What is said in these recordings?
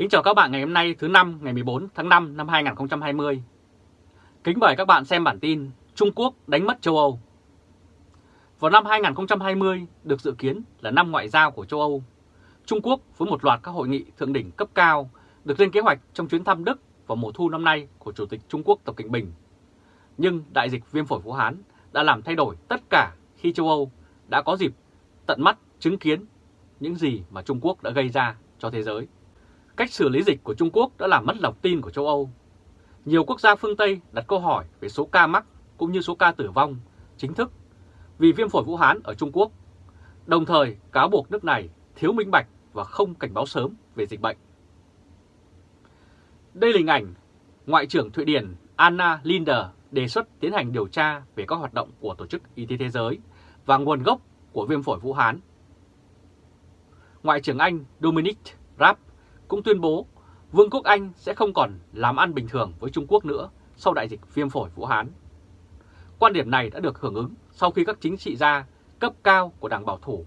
Kính chào các bạn ngày hôm nay thứ năm, ngày 14 tháng 5 năm 2020. Kính mời các bạn xem bản tin Trung Quốc đánh mất châu Âu. Vào năm 2020 được dự kiến là năm ngoại giao của châu Âu. Trung Quốc với một loạt các hội nghị thượng đỉnh cấp cao được lên kế hoạch trong chuyến thăm Đức vào mùa thu năm nay của Chủ tịch Trung Quốc Tập Cận Bình. Nhưng đại dịch viêm phổi Vũ Hán đã làm thay đổi tất cả khi châu Âu đã có dịp tận mắt chứng kiến những gì mà Trung Quốc đã gây ra cho thế giới. Cách xử lý dịch của Trung Quốc đã làm mất lòng tin của châu Âu. Nhiều quốc gia phương Tây đặt câu hỏi về số ca mắc cũng như số ca tử vong chính thức vì viêm phổi Vũ Hán ở Trung Quốc, đồng thời cáo buộc nước này thiếu minh bạch và không cảnh báo sớm về dịch bệnh. Đây là hình ảnh Ngoại trưởng Thụy Điển Anna Linder đề xuất tiến hành điều tra về các hoạt động của Tổ chức Y tế Thế giới và nguồn gốc của viêm phổi Vũ Hán. Ngoại trưởng Anh Dominic Raab cũng tuyên bố Vương quốc Anh sẽ không còn làm ăn bình thường với Trung Quốc nữa sau đại dịch viêm phổi Vũ Hán. Quan điểm này đã được hưởng ứng sau khi các chính trị gia cấp cao của Đảng Bảo thủ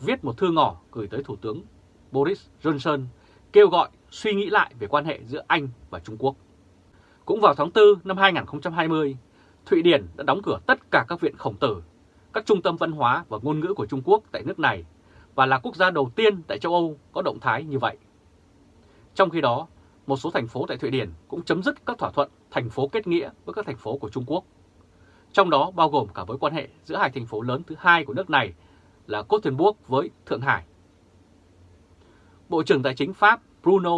viết một thư ngỏ gửi tới Thủ tướng Boris Johnson kêu gọi suy nghĩ lại về quan hệ giữa Anh và Trung Quốc. Cũng vào tháng 4 năm 2020, Thụy Điển đã đóng cửa tất cả các viện khổng tử, các trung tâm văn hóa và ngôn ngữ của Trung Quốc tại nước này và là quốc gia đầu tiên tại châu Âu có động thái như vậy. Trong khi đó, một số thành phố tại Thụy Điển cũng chấm dứt các thỏa thuận thành phố kết nghĩa với các thành phố của Trung Quốc. Trong đó bao gồm cả mối quan hệ giữa hai thành phố lớn thứ hai của nước này là Gothenburg với Thượng Hải. Bộ trưởng Tài chính Pháp Bruno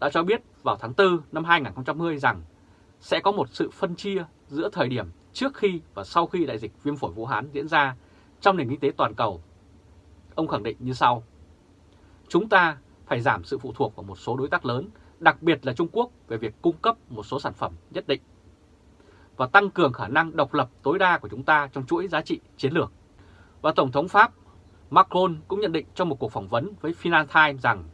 đã cho biết vào tháng 4 năm 2020 rằng sẽ có một sự phân chia giữa thời điểm trước khi và sau khi đại dịch viêm phổi Vũ Hán diễn ra trong nền kinh tế toàn cầu. Ông khẳng định như sau. Chúng ta phải giảm sự phụ thuộc vào một số đối tác lớn, đặc biệt là Trung Quốc về việc cung cấp một số sản phẩm nhất định và tăng cường khả năng độc lập tối đa của chúng ta trong chuỗi giá trị chiến lược. Và Tổng thống Pháp Macron cũng nhận định trong một cuộc phỏng vấn với Financial Times rằng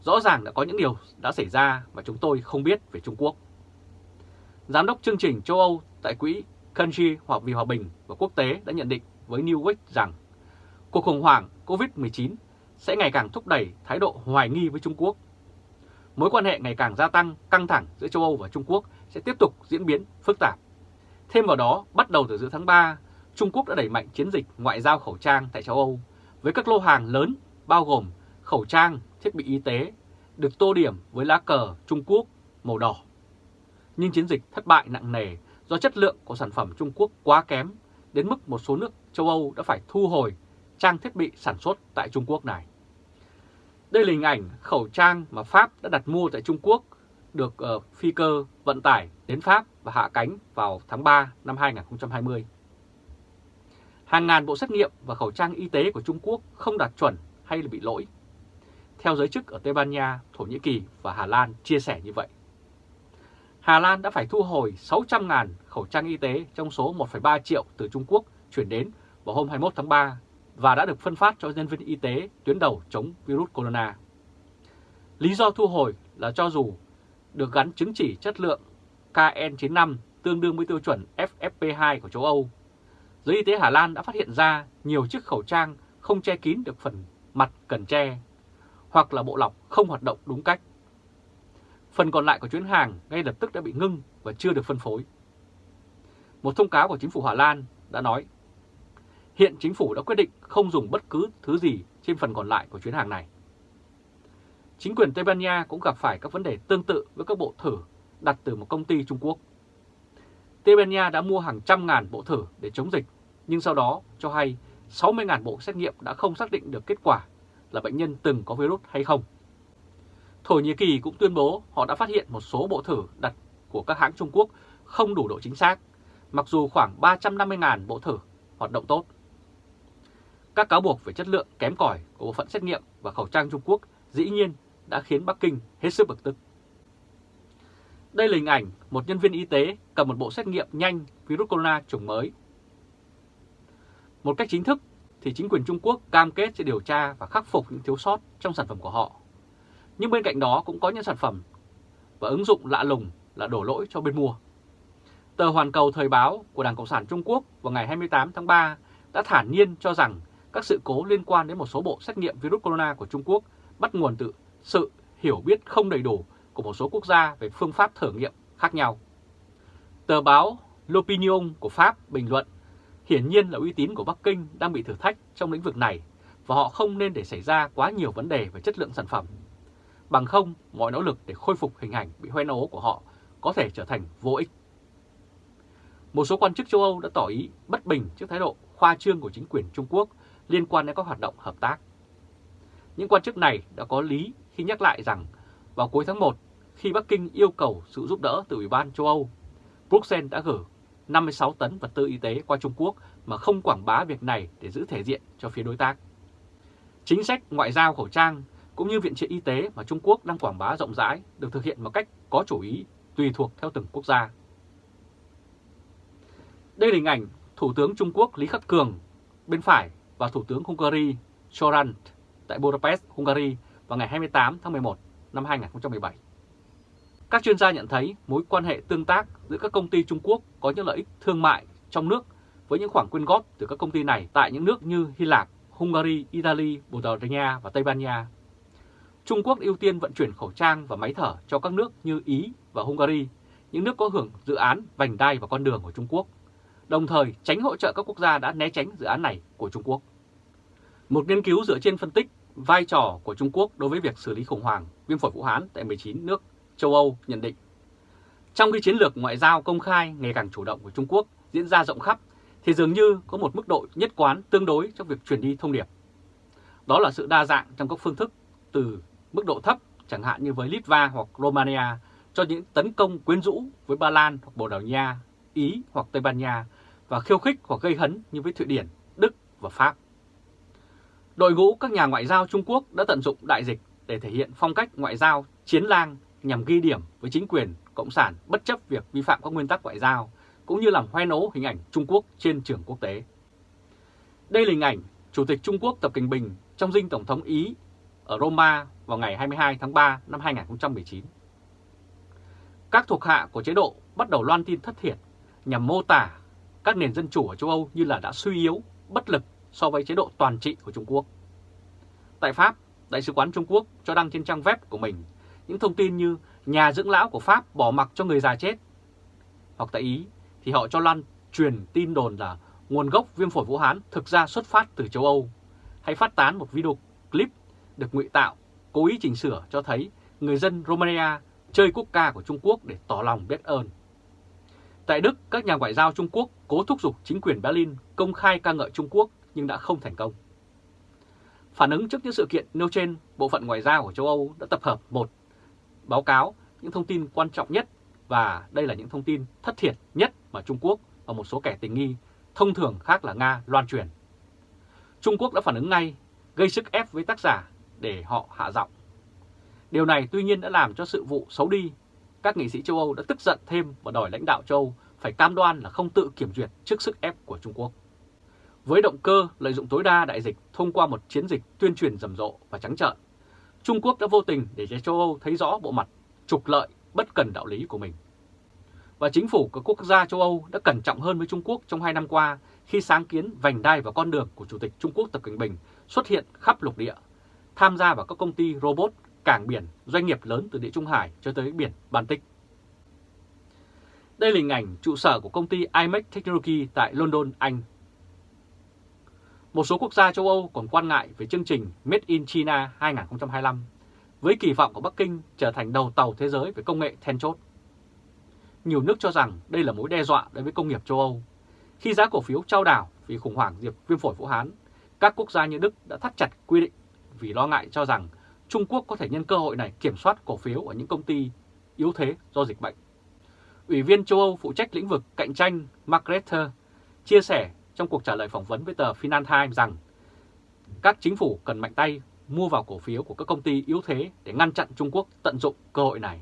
rõ ràng đã có những điều đã xảy ra mà chúng tôi không biết về Trung Quốc. Giám đốc chương trình châu Âu tại quỹ Country hoặc vì hòa bình và quốc tế đã nhận định với New York rằng cuộc khủng hoảng COVID-19 sẽ ngày càng thúc đẩy thái độ hoài nghi với Trung Quốc. Mối quan hệ ngày càng gia tăng căng thẳng giữa châu Âu và Trung Quốc sẽ tiếp tục diễn biến phức tạp. Thêm vào đó, bắt đầu từ giữa tháng 3, Trung Quốc đã đẩy mạnh chiến dịch ngoại giao khẩu trang tại châu Âu với các lô hàng lớn bao gồm khẩu trang, thiết bị y tế được tô điểm với lá cờ Trung Quốc màu đỏ. Nhưng chiến dịch thất bại nặng nề do chất lượng của sản phẩm Trung Quốc quá kém đến mức một số nước châu Âu đã phải thu hồi trang thiết bị sản xuất tại Trung Quốc này. Đây là hình ảnh khẩu trang mà Pháp đã đặt mua tại Trung Quốc được uh, phi cơ vận tải đến Pháp và hạ cánh vào tháng 3 năm 2020. Hàng ngàn bộ xét nghiệm và khẩu trang y tế của Trung Quốc không đạt chuẩn hay là bị lỗi. Theo giới chức ở Tây Ban Nha, Thổ Nhĩ Kỳ và Hà Lan chia sẻ như vậy. Hà Lan đã phải thu hồi 600.000 khẩu trang y tế trong số 1,3 triệu từ Trung Quốc chuyển đến vào hôm 21 tháng 3 và đã được phân phát cho nhân viên y tế tuyến đầu chống virus corona. Lý do thu hồi là cho dù được gắn chứng chỉ chất lượng KN95 tương đương với tiêu chuẩn FFP2 của châu Âu, giới y tế Hà Lan đã phát hiện ra nhiều chiếc khẩu trang không che kín được phần mặt cần che, hoặc là bộ lọc không hoạt động đúng cách. Phần còn lại của chuyến hàng ngay lập tức đã bị ngưng và chưa được phân phối. Một thông cáo của chính phủ Hà Lan đã nói Hiện chính phủ đã quyết định không dùng bất cứ thứ gì trên phần còn lại của chuyến hàng này. Chính quyền Tây Ban Nha cũng gặp phải các vấn đề tương tự với các bộ thử đặt từ một công ty Trung Quốc. Tây Ban Nha đã mua hàng trăm ngàn bộ thử để chống dịch, nhưng sau đó cho hay 60.000 bộ xét nghiệm đã không xác định được kết quả là bệnh nhân từng có virus hay không. Thổ Nhĩ Kỳ cũng tuyên bố họ đã phát hiện một số bộ thử đặt của các hãng Trung Quốc không đủ độ chính xác, mặc dù khoảng 350.000 bộ thử hoạt động tốt. Các cáo buộc về chất lượng, kém cỏi của bộ phận xét nghiệm và khẩu trang Trung Quốc dĩ nhiên đã khiến Bắc Kinh hết sức bực tức. Đây là hình ảnh một nhân viên y tế cầm một bộ xét nghiệm nhanh virus corona chủng mới. Một cách chính thức thì chính quyền Trung Quốc cam kết sẽ điều tra và khắc phục những thiếu sót trong sản phẩm của họ. Nhưng bên cạnh đó cũng có những sản phẩm và ứng dụng lạ lùng là đổ lỗi cho bên mua. Tờ Hoàn Cầu Thời báo của Đảng Cộng sản Trung Quốc vào ngày 28 tháng 3 đã thản nhiên cho rằng các sự cố liên quan đến một số bộ xét nghiệm virus corona của Trung Quốc bắt nguồn từ sự hiểu biết không đầy đủ của một số quốc gia về phương pháp thử nghiệm khác nhau. Tờ báo L'Opinion của Pháp bình luận, hiển nhiên là uy tín của Bắc Kinh đang bị thử thách trong lĩnh vực này và họ không nên để xảy ra quá nhiều vấn đề về chất lượng sản phẩm. Bằng không, mọi nỗ lực để khôi phục hình ảnh bị hoen ố của họ có thể trở thành vô ích. Một số quan chức châu Âu đã tỏ ý bất bình trước thái độ khoa trương của chính quyền Trung Quốc liên quan đến các hoạt động hợp tác. Những quan chức này đã có lý khi nhắc lại rằng vào cuối tháng 1, khi Bắc Kinh yêu cầu sự giúp đỡ từ Ủy ban châu Âu, Bruxelles đã gửi 56 tấn vật tư y tế qua Trung Quốc mà không quảng bá việc này để giữ thể diện cho phía đối tác. Chính sách ngoại giao khẩu trang cũng như viện trợ y tế mà Trung Quốc đang quảng bá rộng rãi được thực hiện một cách có chủ ý tùy thuộc theo từng quốc gia. Đây là hình ảnh Thủ tướng Trung Quốc Lý Khắc Cường bên phải và Thủ tướng Hungary Soran tại Budapest, Hungary vào ngày 28 tháng 11 năm 2017. Các chuyên gia nhận thấy mối quan hệ tương tác giữa các công ty Trung Quốc có những lợi ích thương mại trong nước với những khoản quyên góp từ các công ty này tại những nước như Hy Lạp, Hungary, Italy, Bồ Đào Nha và Tây Ban Nha. Trung Quốc ưu tiên vận chuyển khẩu trang và máy thở cho các nước như Ý và Hungary, những nước có hưởng dự án vành đai và con đường của Trung Quốc, đồng thời tránh hỗ trợ các quốc gia đã né tránh dự án này của Trung Quốc. Một nghiên cứu dựa trên phân tích vai trò của Trung Quốc đối với việc xử lý khủng hoảng viêm phổi Vũ Hán tại 19 nước châu Âu nhận định. Trong khi chiến lược ngoại giao công khai ngày càng chủ động của Trung Quốc diễn ra rộng khắp, thì dường như có một mức độ nhất quán tương đối trong việc truyền đi thông điệp. Đó là sự đa dạng trong các phương thức từ mức độ thấp, chẳng hạn như với Litva hoặc Romania, cho những tấn công quyến rũ với Ba Lan hoặc Bồ Đào Nha, Ý hoặc Tây Ban Nha, và khiêu khích hoặc gây hấn như với Thụy Điển, Đức và Pháp. Đội ngũ các nhà ngoại giao Trung Quốc đã tận dụng đại dịch để thể hiện phong cách ngoại giao chiến lang nhằm ghi điểm với chính quyền Cộng sản bất chấp việc vi phạm các nguyên tắc ngoại giao, cũng như làm hoen ố hình ảnh Trung Quốc trên trường quốc tế. Đây là hình ảnh Chủ tịch Trung Quốc Tập Cận Bình trong dinh Tổng thống Ý ở Roma vào ngày 22 tháng 3 năm 2019. Các thuộc hạ của chế độ bắt đầu loan tin thất thiệt nhằm mô tả các nền dân chủ ở châu Âu như là đã suy yếu, bất lực so với chế độ toàn trị của Trung Quốc. Tại Pháp, Đại sứ quán Trung Quốc cho đăng trên trang web của mình những thông tin như nhà dưỡng lão của Pháp bỏ mặc cho người già chết. Hoặc tại Ý thì họ cho lan truyền tin đồn là nguồn gốc viêm phổi Vũ Hán thực ra xuất phát từ châu Âu, hay phát tán một video clip được ngụy tạo, cố ý chỉnh sửa cho thấy người dân Romania chơi quốc ca của Trung Quốc để tỏ lòng biết ơn. Tại Đức, các nhà ngoại giao Trung Quốc cố thúc giục chính quyền Berlin công khai ca ngợi Trung Quốc nhưng đã không thành công. Phản ứng trước những sự kiện nêu trên, Bộ phận Ngoại giao của châu Âu đã tập hợp một báo cáo những thông tin quan trọng nhất và đây là những thông tin thất thiệt nhất mà Trung Quốc và một số kẻ tình nghi thông thường khác là Nga loan truyền. Trung Quốc đã phản ứng ngay, gây sức ép với tác giả để họ hạ giọng. Điều này tuy nhiên đã làm cho sự vụ xấu đi. Các nghị sĩ châu Âu đã tức giận thêm và đòi lãnh đạo châu Âu phải cam đoan là không tự kiểm duyệt trước sức ép của Trung Quốc. Với động cơ lợi dụng tối đa đại dịch thông qua một chiến dịch tuyên truyền rầm rộ và trắng trợn, Trung Quốc đã vô tình để cho châu Âu thấy rõ bộ mặt trục lợi bất cần đạo lý của mình. Và chính phủ các quốc gia châu Âu đã cẩn trọng hơn với Trung Quốc trong hai năm qua khi sáng kiến vành đai và con đường của Chủ tịch Trung Quốc Tập Cận Bình xuất hiện khắp lục địa, tham gia vào các công ty robot, cảng biển, doanh nghiệp lớn từ địa Trung Hải cho tới biển Baltic. Đây là hình ảnh trụ sở của công ty IMEC Technology tại London, Anh một số quốc gia châu Âu còn quan ngại về chương trình Made in China 2025, với kỳ vọng của Bắc Kinh trở thành đầu tàu thế giới về công nghệ then chốt. Nhiều nước cho rằng đây là mối đe dọa đối với công nghiệp châu Âu. Khi giá cổ phiếu trao đảo vì khủng hoảng diệp viêm phổi Vũ Hán, các quốc gia như Đức đã thắt chặt quy định vì lo ngại cho rằng Trung Quốc có thể nhân cơ hội này kiểm soát cổ phiếu ở những công ty yếu thế do dịch bệnh. Ủy viên châu Âu phụ trách lĩnh vực cạnh tranh Margaret chia sẻ trong cuộc trả lời phỏng vấn với tờ Financial Times rằng các chính phủ cần mạnh tay mua vào cổ phiếu của các công ty yếu thế để ngăn chặn Trung Quốc tận dụng cơ hội này.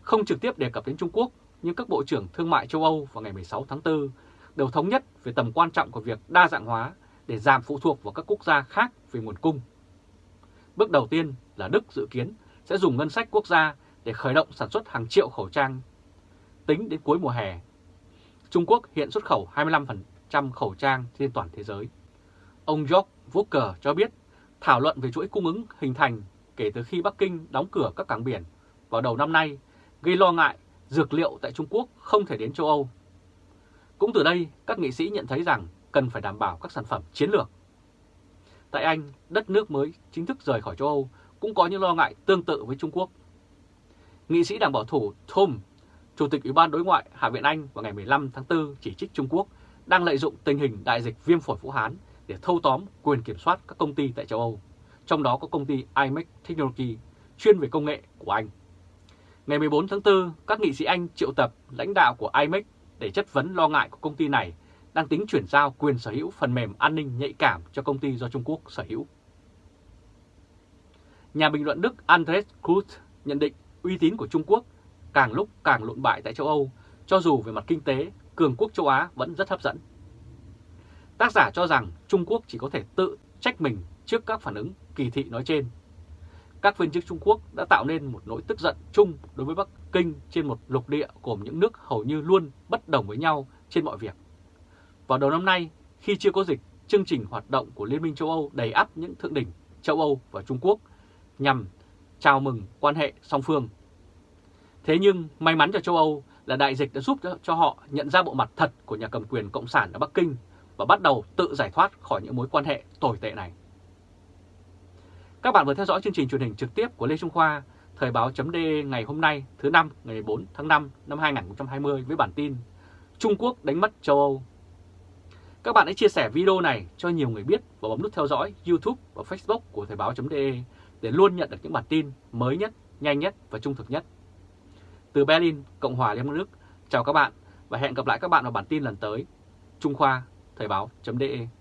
Không trực tiếp đề cập đến Trung Quốc, nhưng các Bộ trưởng Thương mại châu Âu vào ngày 16 tháng 4 đều thống nhất về tầm quan trọng của việc đa dạng hóa để giảm phụ thuộc vào các quốc gia khác về nguồn cung. Bước đầu tiên là Đức dự kiến sẽ dùng ngân sách quốc gia để khởi động sản xuất hàng triệu khẩu trang. Tính đến cuối mùa hè, Trung Quốc hiện xuất khẩu 25% trăm khẩu trang trên toàn thế giới. Ông George Walker cho biết thảo luận về chuỗi cung ứng hình thành kể từ khi Bắc Kinh đóng cửa các cảng biển vào đầu năm nay, gây lo ngại dược liệu tại Trung Quốc không thể đến châu Âu. Cũng từ đây, các nghị sĩ nhận thấy rằng cần phải đảm bảo các sản phẩm chiến lược. Tại Anh, đất nước mới chính thức rời khỏi châu Âu cũng có những lo ngại tương tự với Trung Quốc. Nghị sĩ đảng bảo thủ Tom, Chủ tịch Ủy ban Đối ngoại Hạ viện Anh vào ngày 15 tháng 4 chỉ trích Trung Quốc đang lợi dụng tình hình đại dịch viêm phổi Vũ Hán để thâu tóm quyền kiểm soát các công ty tại châu Âu, trong đó có công ty IMEC Technology chuyên về công nghệ của Anh. Ngày 14 tháng 4, các nghị sĩ Anh triệu tập lãnh đạo của IMEC để chất vấn lo ngại của công ty này đang tính chuyển giao quyền sở hữu phần mềm an ninh nhạy cảm cho công ty do Trung Quốc sở hữu. Nhà bình luận Đức Andres Krut nhận định uy tín của Trung Quốc càng lúc càng lộn bại tại châu Âu, cho dù về mặt kinh tế, cường quốc châu Á vẫn rất hấp dẫn. Tác giả cho rằng Trung Quốc chỉ có thể tự trách mình trước các phản ứng kỳ thị nói trên. Các viên chức Trung Quốc đã tạo nên một nỗi tức giận chung đối với Bắc Kinh trên một lục địa gồm những nước hầu như luôn bất đồng với nhau trên mọi việc. Vào đầu năm nay, khi chưa có dịch, chương trình hoạt động của Liên minh châu Âu đầy ắp những thượng đỉnh châu Âu và Trung Quốc nhằm chào mừng quan hệ song phương. Thế nhưng may mắn cho châu Âu là đại dịch đã giúp cho họ nhận ra bộ mặt thật của nhà cầm quyền Cộng sản ở Bắc Kinh và bắt đầu tự giải thoát khỏi những mối quan hệ tồi tệ này. Các bạn vừa theo dõi chương trình truyền hình trực tiếp của Lê Trung Khoa, Thời báo chấm ngày hôm nay thứ năm ngày 4 tháng 5 năm 2020 với bản tin Trung Quốc đánh mất châu Âu. Các bạn hãy chia sẻ video này cho nhiều người biết và bấm nút theo dõi YouTube và Facebook của Thời báo.de để luôn nhận được những bản tin mới nhất, nhanh nhất và trung thực nhất. Từ Berlin, Cộng hòa Liên bang Đức, chào các bạn và hẹn gặp lại các bạn vào bản tin lần tới. Trung Khoa, Thời báo.de